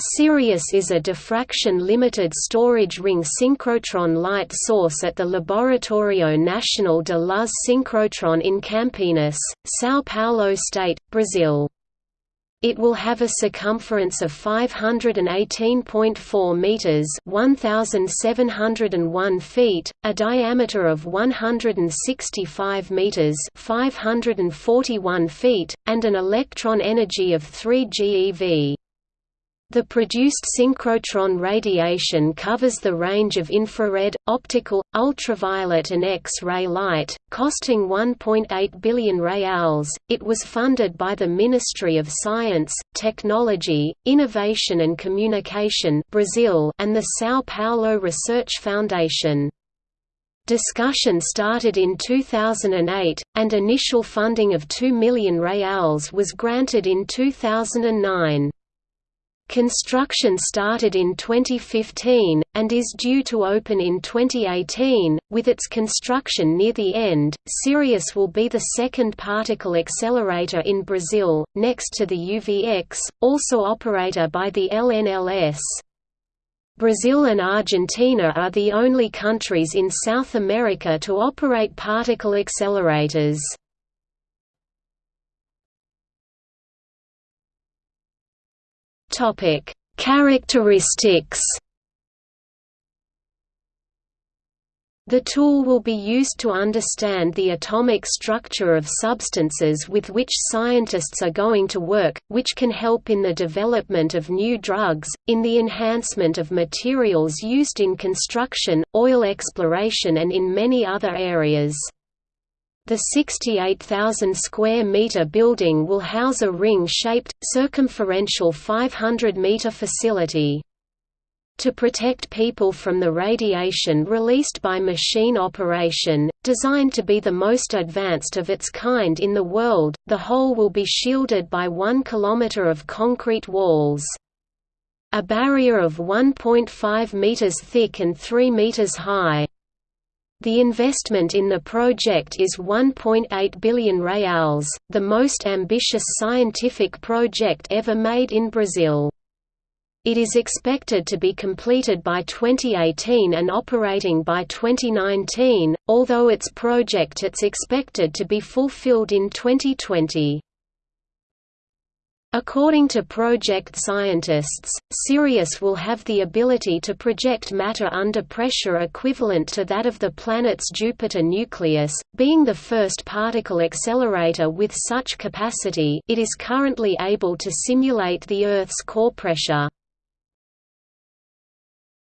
Sirius is a diffraction-limited storage ring synchrotron light source at the Laboratorio Nacional de Luz Synchrotron in Campinas, São Paulo State, Brazil. It will have a circumference of 518.4 meters (1701 feet), a diameter of 165 meters (541 feet), and an electron energy of 3 GeV. The produced synchrotron radiation covers the range of infrared, optical, ultraviolet and X-ray light, costing 1.8 billion reals. It was funded by the Ministry of Science, Technology, Innovation and Communication Brazil and the São Paulo Research Foundation. Discussion started in 2008, and initial funding of 2 million reals was granted in 2009. Construction started in 2015, and is due to open in 2018. With its construction near the end, Sirius will be the second particle accelerator in Brazil, next to the UVX, also operator by the LNLS. Brazil and Argentina are the only countries in South America to operate particle accelerators. Topic: Characteristics. The tool will be used to understand the atomic structure of substances with which scientists are going to work, which can help in the development of new drugs, in the enhancement of materials used in construction, oil exploration and in many other areas. The 68,000 square meter building will house a ring-shaped, circumferential 500-meter facility. To protect people from the radiation released by machine operation, designed to be the most advanced of its kind in the world, the whole will be shielded by one kilometer of concrete walls. A barrier of 1.5 meters thick and 3 meters high. The investment in the project is 1.8 billion reals, the most ambitious scientific project ever made in Brazil. It is expected to be completed by 2018 and operating by 2019, although its project is expected to be fulfilled in 2020. According to project scientists, Sirius will have the ability to project matter under pressure equivalent to that of the planet's Jupiter nucleus, being the first particle accelerator with such capacity it is currently able to simulate the Earth's core pressure.